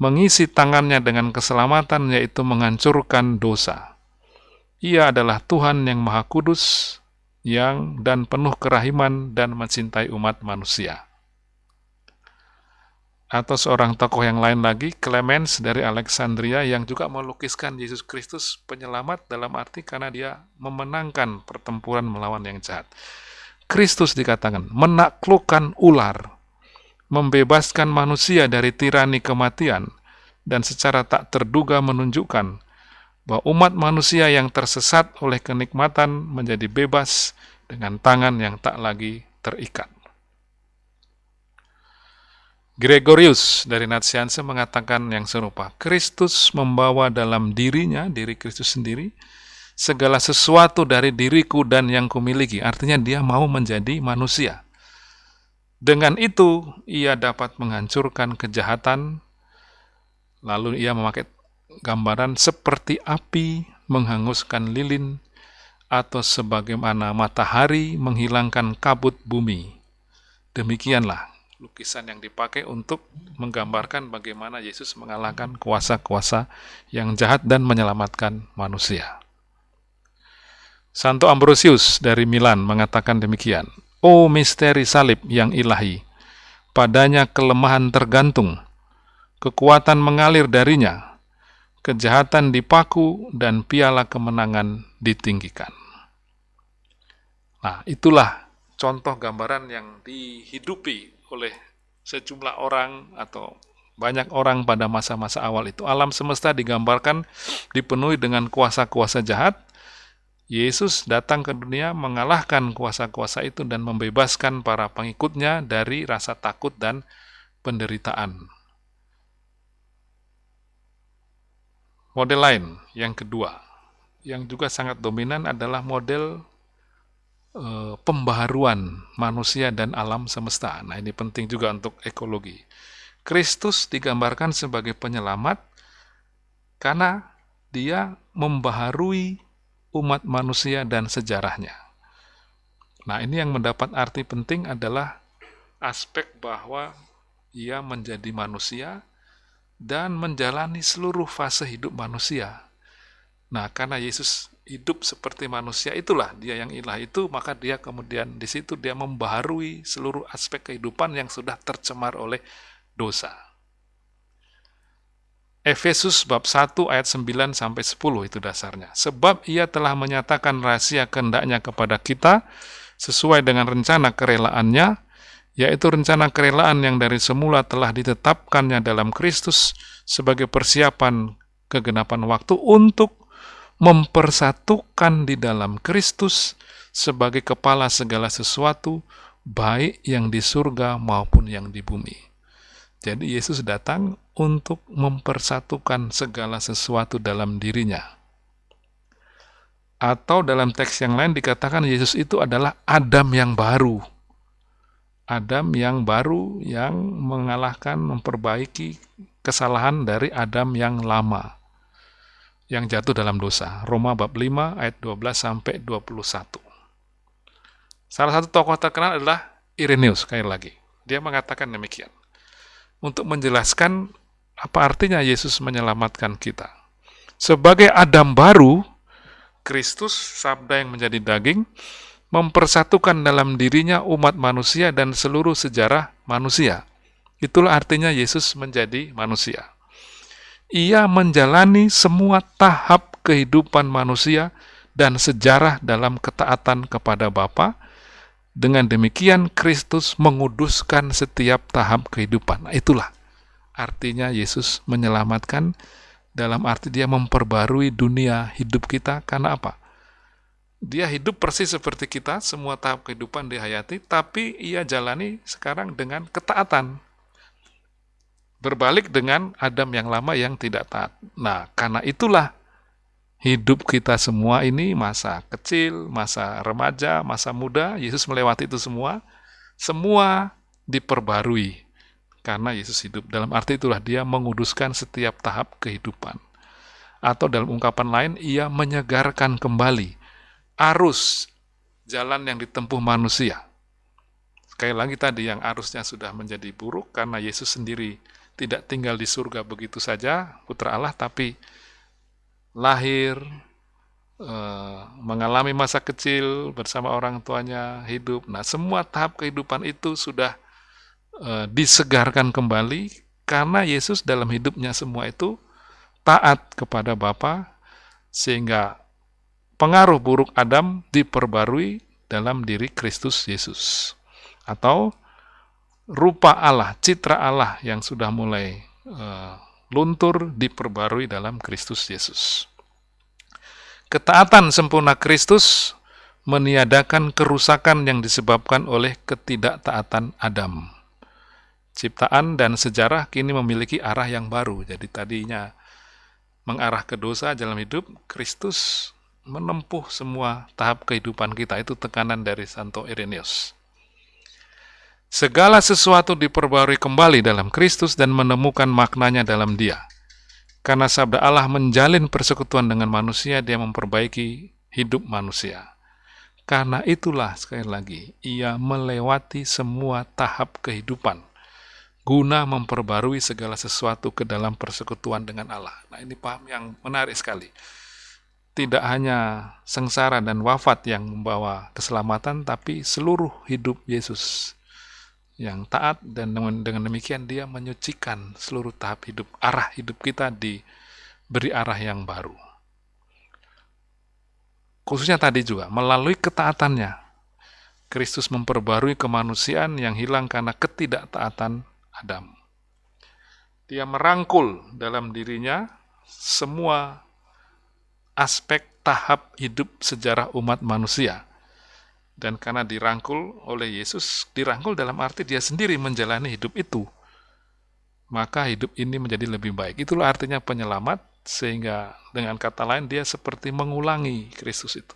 mengisi tangannya dengan keselamatan, yaitu menghancurkan dosa. Ia adalah Tuhan yang Maha Kudus, yang dan penuh kerahiman dan mencintai umat manusia. Atau seorang tokoh yang lain lagi, Clemens dari Alexandria, yang juga melukiskan Yesus Kristus penyelamat dalam arti karena dia memenangkan pertempuran melawan yang jahat. Kristus dikatakan menaklukkan ular, membebaskan manusia dari tirani kematian, dan secara tak terduga menunjukkan bahwa umat manusia yang tersesat oleh kenikmatan menjadi bebas dengan tangan yang tak lagi terikat. Gregorius dari Natsianse mengatakan yang serupa, Kristus membawa dalam dirinya, diri Kristus sendiri, segala sesuatu dari diriku dan yang kumiliki. Artinya dia mau menjadi manusia. Dengan itu, ia dapat menghancurkan kejahatan, lalu ia memakai gambaran seperti api menghanguskan lilin, atau sebagaimana matahari menghilangkan kabut bumi. Demikianlah lukisan yang dipakai untuk menggambarkan bagaimana Yesus mengalahkan kuasa-kuasa yang jahat dan menyelamatkan manusia. Santo Ambrosius dari Milan mengatakan demikian, Oh misteri salib yang ilahi, padanya kelemahan tergantung, kekuatan mengalir darinya, kejahatan dipaku, dan piala kemenangan ditinggikan. Nah, itulah contoh gambaran yang dihidupi oleh sejumlah orang atau banyak orang pada masa-masa awal itu. Alam semesta digambarkan dipenuhi dengan kuasa-kuasa jahat, Yesus datang ke dunia mengalahkan kuasa-kuasa itu dan membebaskan para pengikutnya dari rasa takut dan penderitaan. Model lain, yang kedua, yang juga sangat dominan adalah model e, pembaharuan manusia dan alam semesta. Nah, ini penting juga untuk ekologi. Kristus digambarkan sebagai penyelamat karena dia membaharui umat manusia dan sejarahnya. Nah, ini yang mendapat arti penting adalah aspek bahwa ia menjadi manusia dan menjalani seluruh fase hidup manusia. Nah, karena Yesus hidup seperti manusia itulah dia yang ilah itu, maka dia kemudian di situ dia membaharui seluruh aspek kehidupan yang sudah tercemar oleh dosa. Efesus bab 1 ayat 9 sampai 10 itu dasarnya. Sebab ia telah menyatakan rahasia kehendaknya kepada kita sesuai dengan rencana kerelaannya, yaitu rencana kerelaan yang dari semula telah ditetapkannya dalam Kristus sebagai persiapan kegenapan waktu untuk mempersatukan di dalam Kristus sebagai kepala segala sesuatu, baik yang di surga maupun yang di bumi. Jadi Yesus datang untuk mempersatukan segala sesuatu dalam dirinya. Atau dalam teks yang lain dikatakan Yesus itu adalah Adam yang baru. Adam yang baru yang mengalahkan, memperbaiki kesalahan dari Adam yang lama yang jatuh dalam dosa. Roma bab 5 ayat 12 sampai 21. Salah satu tokoh terkenal adalah Irenaeus sekali lagi. Dia mengatakan demikian untuk menjelaskan apa artinya Yesus menyelamatkan kita. Sebagai Adam baru, Kristus, sabda yang menjadi daging, mempersatukan dalam dirinya umat manusia dan seluruh sejarah manusia. Itulah artinya Yesus menjadi manusia. Ia menjalani semua tahap kehidupan manusia dan sejarah dalam ketaatan kepada Bapa. Dengan demikian Kristus menguduskan setiap tahap kehidupan. Nah, itulah artinya Yesus menyelamatkan dalam arti dia memperbarui dunia hidup kita karena apa? Dia hidup persis seperti kita, semua tahap kehidupan dihayati, tapi ia jalani sekarang dengan ketaatan. Berbalik dengan Adam yang lama yang tidak taat. Nah, karena itulah hidup kita semua ini masa kecil, masa remaja, masa muda, Yesus melewati itu semua, semua diperbarui karena Yesus hidup. Dalam arti itulah dia menguduskan setiap tahap kehidupan. Atau dalam ungkapan lain, ia menyegarkan kembali arus jalan yang ditempuh manusia. Sekali lagi tadi yang arusnya sudah menjadi buruk karena Yesus sendiri tidak tinggal di surga begitu saja, putra Allah, tapi lahir, eh, mengalami masa kecil bersama orang tuanya, hidup. Nah, semua tahap kehidupan itu sudah eh, disegarkan kembali karena Yesus dalam hidupnya semua itu taat kepada Bapa sehingga pengaruh buruk Adam diperbarui dalam diri Kristus Yesus. Atau rupa Allah, citra Allah yang sudah mulai uh, luntur diperbarui dalam Kristus Yesus. Ketaatan sempurna Kristus meniadakan kerusakan yang disebabkan oleh ketidaktaatan Adam. Ciptaan dan sejarah kini memiliki arah yang baru. Jadi tadinya mengarah ke dosa dalam hidup, Kristus menempuh semua tahap kehidupan kita. Itu tekanan dari Santo Irenaeus. Segala sesuatu diperbarui kembali dalam Kristus dan menemukan maknanya dalam dia. Karena sabda Allah menjalin persekutuan dengan manusia, dia memperbaiki hidup manusia. Karena itulah, sekali lagi, ia melewati semua tahap kehidupan, guna memperbarui segala sesuatu ke dalam persekutuan dengan Allah. Nah ini paham yang menarik sekali tidak hanya sengsara dan wafat yang membawa keselamatan, tapi seluruh hidup Yesus yang taat dan dengan demikian dia menyucikan seluruh tahap hidup, arah hidup kita diberi arah yang baru. Khususnya tadi juga, melalui ketaatannya, Kristus memperbarui kemanusiaan yang hilang karena ketidaktaatan Adam. Dia merangkul dalam dirinya semua aspek tahap hidup sejarah umat manusia. Dan karena dirangkul oleh Yesus, dirangkul dalam arti dia sendiri menjalani hidup itu. Maka hidup ini menjadi lebih baik. Itulah artinya penyelamat, sehingga dengan kata lain dia seperti mengulangi Kristus itu.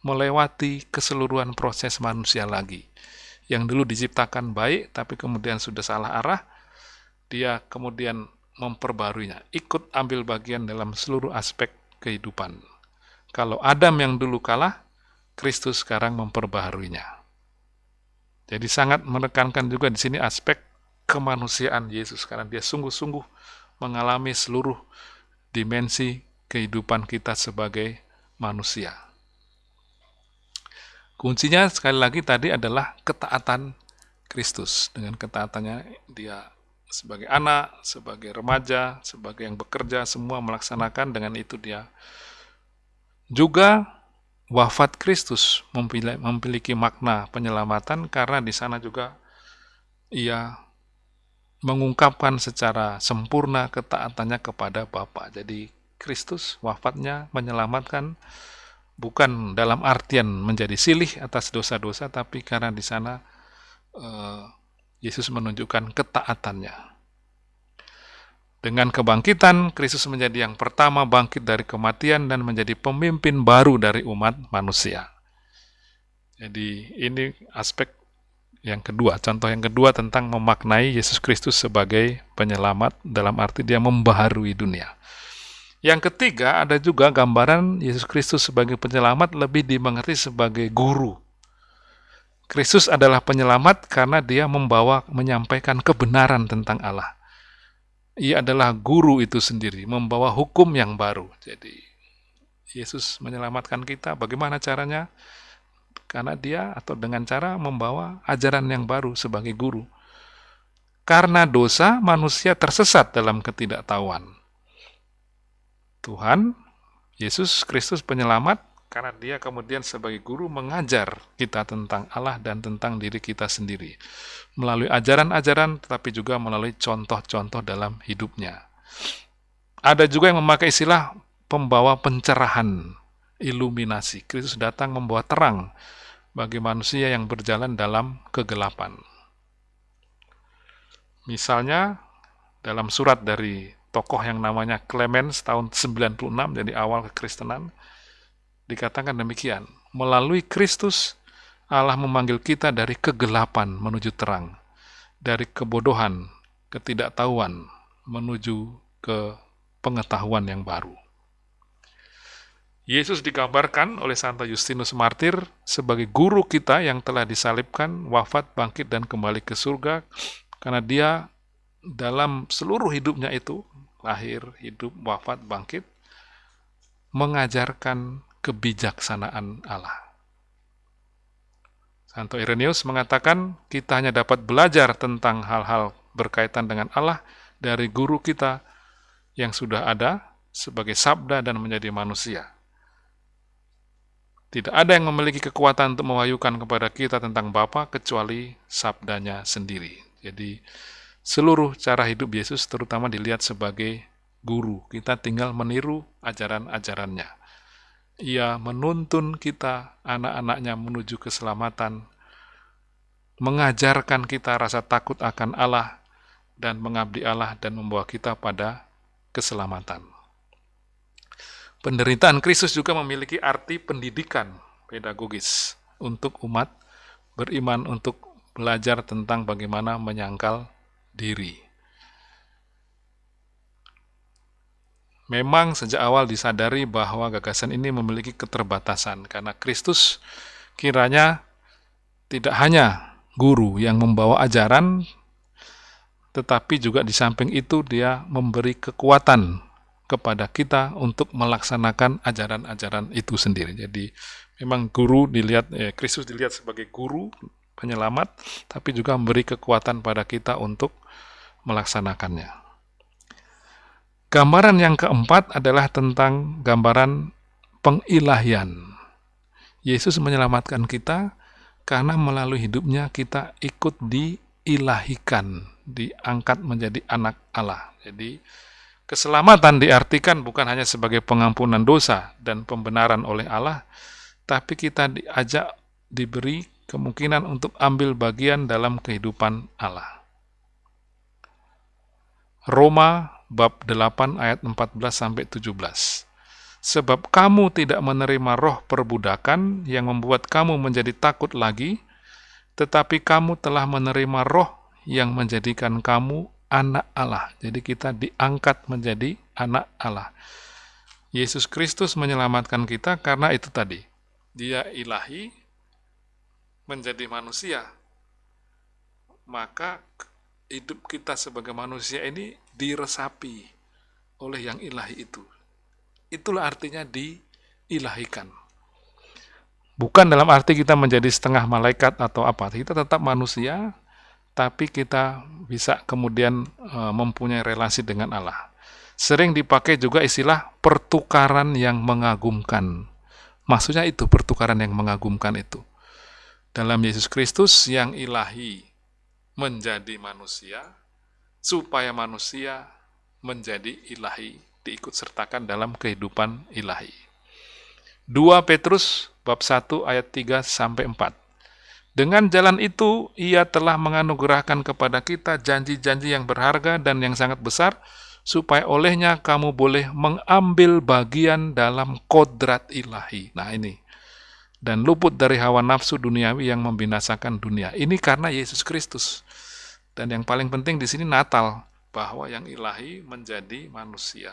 Melewati keseluruhan proses manusia lagi. Yang dulu diciptakan baik, tapi kemudian sudah salah arah, dia kemudian memperbaruinya. Ikut ambil bagian dalam seluruh aspek kehidupan. Kalau Adam yang dulu kalah, Kristus sekarang memperbaharuinya. Jadi sangat menekankan juga di sini aspek kemanusiaan Yesus karena dia sungguh-sungguh mengalami seluruh dimensi kehidupan kita sebagai manusia. Kuncinya sekali lagi tadi adalah ketaatan Kristus. Dengan ketaatannya dia sebagai anak, sebagai remaja, sebagai yang bekerja, semua melaksanakan dengan itu dia. Juga wafat Kristus memiliki makna penyelamatan karena di sana juga ia mengungkapkan secara sempurna ketaatannya kepada Bapa. Jadi Kristus wafatnya menyelamatkan bukan dalam artian menjadi silih atas dosa-dosa, tapi karena di sana eh, Yesus menunjukkan ketaatannya. Dengan kebangkitan, Kristus menjadi yang pertama bangkit dari kematian dan menjadi pemimpin baru dari umat manusia. Jadi ini aspek yang kedua, contoh yang kedua tentang memaknai Yesus Kristus sebagai penyelamat dalam arti dia membaharui dunia. Yang ketiga, ada juga gambaran Yesus Kristus sebagai penyelamat lebih dimengerti sebagai guru Kristus adalah penyelamat karena dia membawa menyampaikan kebenaran tentang Allah. Ia adalah guru itu sendiri, membawa hukum yang baru. Jadi Yesus menyelamatkan kita, bagaimana caranya? Karena dia atau dengan cara membawa ajaran yang baru sebagai guru. karena dosa manusia tersesat dalam ketidaktahuan. Tuhan Yesus Kristus penyelamat karena dia kemudian sebagai guru mengajar kita tentang Allah dan tentang diri kita sendiri melalui ajaran-ajaran tetapi juga melalui contoh-contoh dalam hidupnya. Ada juga yang memakai istilah pembawa pencerahan, iluminasi. Kristus datang membawa terang bagi manusia yang berjalan dalam kegelapan. Misalnya, dalam surat dari tokoh yang namanya Clemens tahun 96, jadi awal kekristenan, dikatakan demikian, melalui Kristus, Allah memanggil kita dari kegelapan menuju terang, dari kebodohan, ketidaktahuan, menuju ke pengetahuan yang baru. Yesus digambarkan oleh Santa Justinus Martir sebagai guru kita yang telah disalibkan, wafat, bangkit, dan kembali ke surga, karena dia dalam seluruh hidupnya itu, lahir, hidup, wafat, bangkit, mengajarkan kebijaksanaan Allah. Santo Irenaeus mengatakan kita hanya dapat belajar tentang hal-hal berkaitan dengan Allah dari guru kita yang sudah ada sebagai sabda dan menjadi manusia. Tidak ada yang memiliki kekuatan untuk mewahyukan kepada kita tentang Bapa kecuali sabdanya sendiri. Jadi seluruh cara hidup Yesus terutama dilihat sebagai guru. Kita tinggal meniru ajaran-ajarannya. Ia menuntun kita, anak-anaknya menuju keselamatan, mengajarkan kita rasa takut akan Allah, dan mengabdi Allah dan membawa kita pada keselamatan. Penderitaan Kristus juga memiliki arti pendidikan pedagogis untuk umat beriman untuk belajar tentang bagaimana menyangkal diri. Memang sejak awal disadari bahwa gagasan ini memiliki keterbatasan karena Kristus kiranya tidak hanya guru yang membawa ajaran, tetapi juga di samping itu dia memberi kekuatan kepada kita untuk melaksanakan ajaran-ajaran itu sendiri. Jadi memang guru dilihat, eh, Kristus dilihat sebagai guru penyelamat, tapi juga memberi kekuatan pada kita untuk melaksanakannya. Gambaran yang keempat adalah tentang gambaran pengilahian. Yesus menyelamatkan kita karena melalui hidupnya kita ikut diilahikan, diangkat menjadi anak Allah. Jadi Keselamatan diartikan bukan hanya sebagai pengampunan dosa dan pembenaran oleh Allah, tapi kita diajak diberi kemungkinan untuk ambil bagian dalam kehidupan Allah. Roma bab 8 ayat 14 sampai 17. Sebab kamu tidak menerima roh perbudakan yang membuat kamu menjadi takut lagi, tetapi kamu telah menerima roh yang menjadikan kamu anak Allah. Jadi kita diangkat menjadi anak Allah. Yesus Kristus menyelamatkan kita karena itu tadi. Dia ilahi menjadi manusia. Maka hidup kita sebagai manusia ini diresapi oleh yang ilahi itu. Itulah artinya diilahikan. Bukan dalam arti kita menjadi setengah malaikat atau apa. Kita tetap manusia, tapi kita bisa kemudian e, mempunyai relasi dengan Allah. Sering dipakai juga istilah pertukaran yang mengagumkan. Maksudnya itu pertukaran yang mengagumkan itu. Dalam Yesus Kristus yang ilahi menjadi manusia, supaya manusia menjadi ilahi, diikut sertakan dalam kehidupan ilahi. 2 Petrus bab 1 ayat 3 sampai 4. Dengan jalan itu, ia telah menganugerahkan kepada kita janji-janji yang berharga dan yang sangat besar, supaya olehnya kamu boleh mengambil bagian dalam kodrat ilahi. Nah ini, dan luput dari hawa nafsu duniawi yang membinasakan dunia. Ini karena Yesus Kristus. Dan yang paling penting di sini Natal, bahwa yang ilahi menjadi manusia.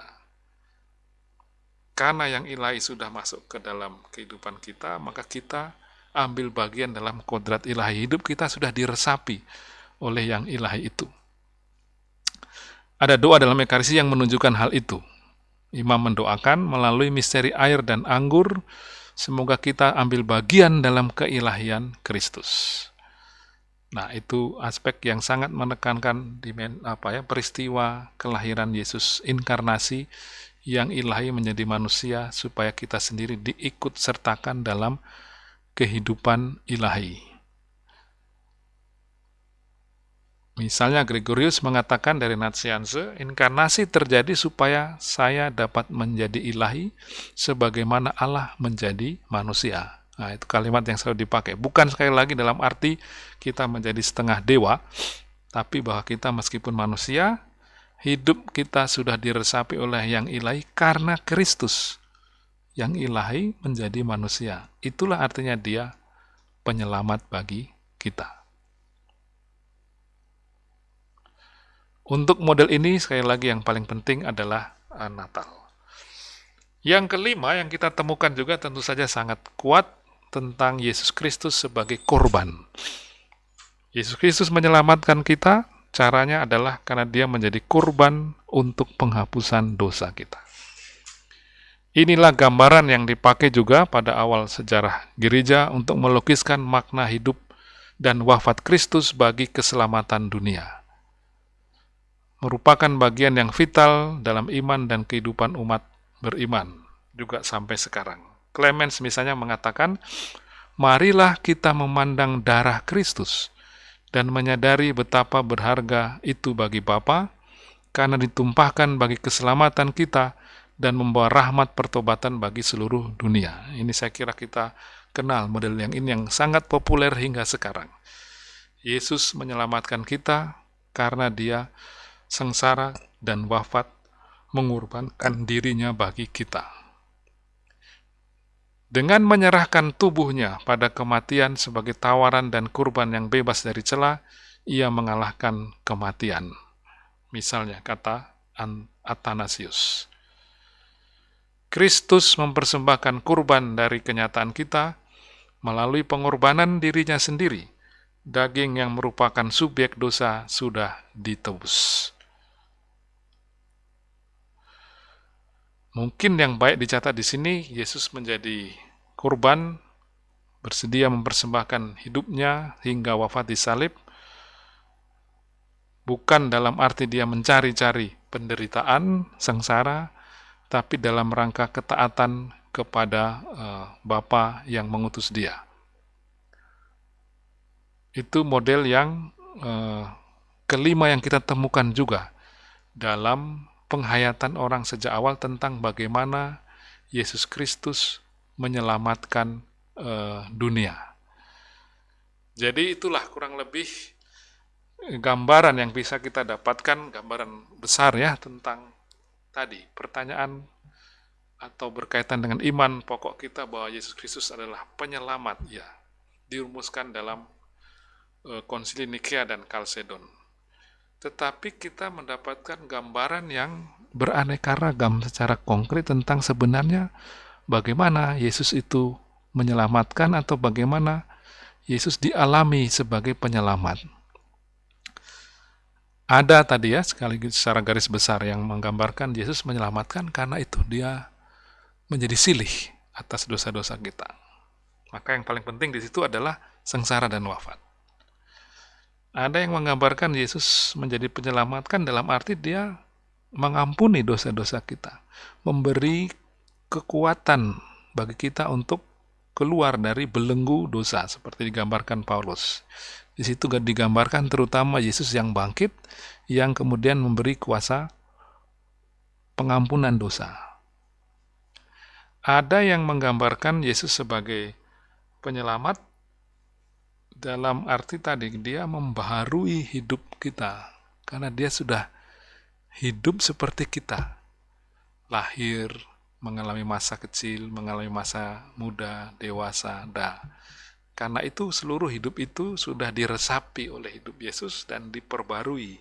Karena yang ilahi sudah masuk ke dalam kehidupan kita, maka kita ambil bagian dalam kodrat ilahi hidup kita sudah diresapi oleh yang ilahi itu. Ada doa dalam ekarisi yang menunjukkan hal itu. Imam mendoakan melalui misteri air dan anggur, semoga kita ambil bagian dalam keilahian Kristus. Nah, itu aspek yang sangat menekankan di apa ya peristiwa kelahiran Yesus inkarnasi yang ilahi menjadi manusia supaya kita sendiri diikut sertakan dalam kehidupan ilahi. Misalnya Gregorius mengatakan dari Natsianse, inkarnasi terjadi supaya saya dapat menjadi ilahi sebagaimana Allah menjadi manusia. Nah, itu kalimat yang selalu dipakai. Bukan sekali lagi dalam arti kita menjadi setengah dewa, tapi bahwa kita meskipun manusia, hidup kita sudah diresapi oleh yang ilahi karena Kristus. Yang ilahi menjadi manusia. Itulah artinya dia penyelamat bagi kita. Untuk model ini, sekali lagi yang paling penting adalah uh, Natal. Yang kelima yang kita temukan juga tentu saja sangat kuat tentang Yesus Kristus sebagai korban. Yesus Kristus menyelamatkan kita, caranya adalah karena dia menjadi korban untuk penghapusan dosa kita. Inilah gambaran yang dipakai juga pada awal sejarah gereja untuk melukiskan makna hidup dan wafat Kristus bagi keselamatan dunia merupakan bagian yang vital dalam iman dan kehidupan umat beriman, juga sampai sekarang. Clemens misalnya mengatakan, marilah kita memandang darah Kristus dan menyadari betapa berharga itu bagi Bapa, karena ditumpahkan bagi keselamatan kita dan membawa rahmat pertobatan bagi seluruh dunia. Ini saya kira kita kenal model yang ini yang sangat populer hingga sekarang. Yesus menyelamatkan kita karena dia sengsara, dan wafat mengorbankan dirinya bagi kita. Dengan menyerahkan tubuhnya pada kematian sebagai tawaran dan kurban yang bebas dari celah, ia mengalahkan kematian. Misalnya kata Athanasius. Kristus mempersembahkan kurban dari kenyataan kita melalui pengorbanan dirinya sendiri. Daging yang merupakan subjek dosa sudah ditebus. Mungkin yang baik dicatat di sini, Yesus menjadi kurban, bersedia mempersembahkan hidupnya hingga wafat di salib, bukan dalam arti dia mencari-cari penderitaan, sengsara, tapi dalam rangka ketaatan kepada uh, Bapa yang mengutus dia. Itu model yang uh, kelima yang kita temukan juga dalam penghayatan orang sejak awal tentang bagaimana Yesus Kristus menyelamatkan uh, dunia. Jadi itulah kurang lebih gambaran yang bisa kita dapatkan, gambaran besar ya tentang tadi pertanyaan atau berkaitan dengan iman pokok kita bahwa Yesus Kristus adalah penyelamat ya dirumuskan dalam uh, konsili Nikea dan Kalsedon tetapi kita mendapatkan gambaran yang beraneka ragam secara konkret tentang sebenarnya bagaimana Yesus itu menyelamatkan atau bagaimana Yesus dialami sebagai penyelamat. Ada tadi ya, sekaligus secara garis besar yang menggambarkan Yesus menyelamatkan karena itu dia menjadi silih atas dosa-dosa kita. Maka yang paling penting di situ adalah sengsara dan wafat. Ada yang menggambarkan Yesus menjadi penyelamatkan dalam arti dia mengampuni dosa-dosa kita, memberi kekuatan bagi kita untuk keluar dari belenggu dosa seperti digambarkan Paulus. Di situ digambarkan terutama Yesus yang bangkit yang kemudian memberi kuasa pengampunan dosa. Ada yang menggambarkan Yesus sebagai penyelamat dalam arti tadi dia membaharui hidup kita. Karena dia sudah hidup seperti kita. Lahir mengalami masa kecil mengalami masa muda dewasa dah. Karena itu seluruh hidup itu sudah diresapi oleh hidup Yesus dan diperbarui.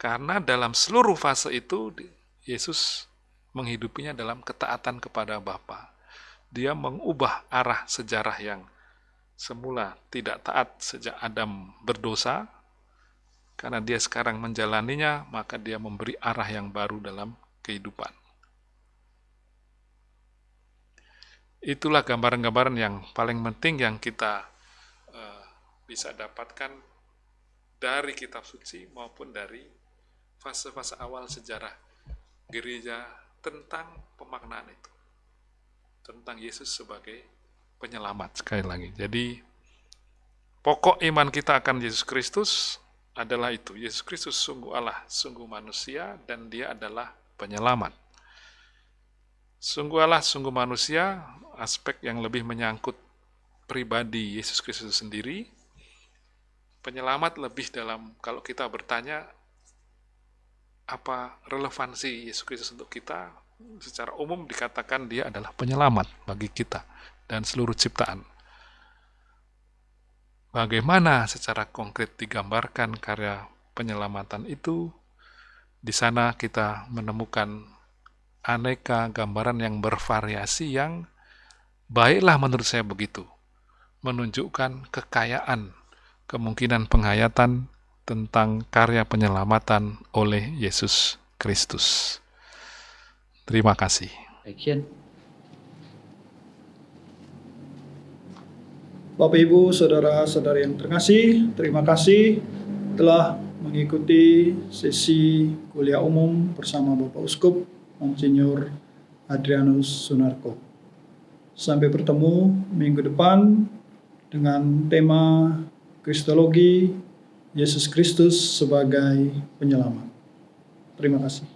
Karena dalam seluruh fase itu Yesus menghidupinya dalam ketaatan kepada Bapa. Dia mengubah arah sejarah yang semula tidak taat sejak Adam berdosa, karena dia sekarang menjalaninya, maka dia memberi arah yang baru dalam kehidupan. Itulah gambaran-gambaran yang paling penting yang kita uh, bisa dapatkan dari kitab suci maupun dari fase-fase awal sejarah gereja tentang pemaknaan itu. Tentang Yesus sebagai penyelamat sekali lagi. Jadi pokok iman kita akan Yesus Kristus adalah itu. Yesus Kristus sungguh Allah, sungguh manusia, dan dia adalah penyelamat. Sungguh Allah, sungguh manusia, aspek yang lebih menyangkut pribadi Yesus Kristus sendiri, penyelamat lebih dalam kalau kita bertanya apa relevansi Yesus Kristus untuk kita, secara umum dikatakan dia adalah penyelamat bagi kita dan seluruh ciptaan. Bagaimana secara konkret digambarkan karya penyelamatan itu? Di sana kita menemukan aneka gambaran yang bervariasi yang baiklah menurut saya begitu. Menunjukkan kekayaan, kemungkinan penghayatan tentang karya penyelamatan oleh Yesus Kristus. Terima kasih. Action. Bapak Ibu, saudara-saudari yang terkasih, terima kasih telah mengikuti sesi kuliah umum bersama Bapak Uskup Monsinyur Adrianus Sunarko. Sampai bertemu minggu depan dengan tema Kristologi Yesus Kristus sebagai penyelamat. Terima kasih.